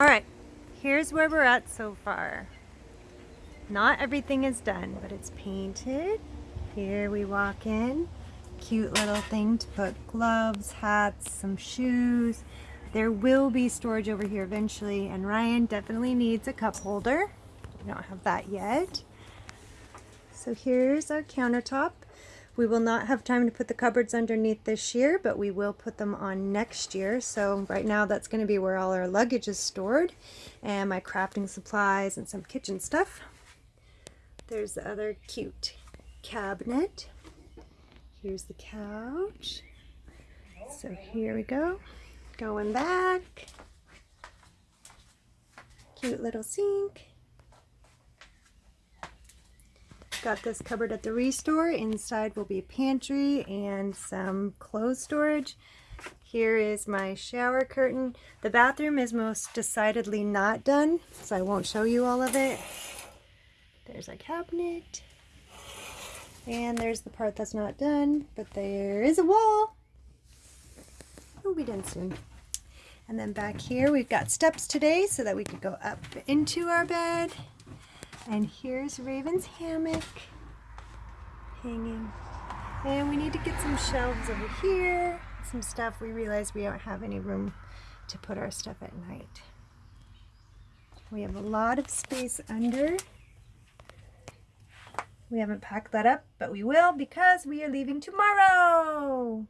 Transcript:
All right, here's where we're at so far. Not everything is done, but it's painted. Here we walk in. Cute little thing to put gloves, hats, some shoes. There will be storage over here eventually, and Ryan definitely needs a cup holder. We don't have that yet. So here's our countertop. We will not have time to put the cupboards underneath this year, but we will put them on next year. So right now that's going to be where all our luggage is stored and my crafting supplies and some kitchen stuff. There's the other cute cabinet. Here's the couch. So here we go. Going back. Cute little sink. Got this cupboard at the Restore. Inside will be a pantry and some clothes storage. Here is my shower curtain. The bathroom is most decidedly not done, so I won't show you all of it. There's a cabinet. And there's the part that's not done, but there is a wall. It'll be done soon. And then back here, we've got steps today so that we could go up into our bed. And here's Raven's hammock hanging. And we need to get some shelves over here, some stuff. We realize we don't have any room to put our stuff at night. We have a lot of space under. We haven't packed that up, but we will because we are leaving tomorrow.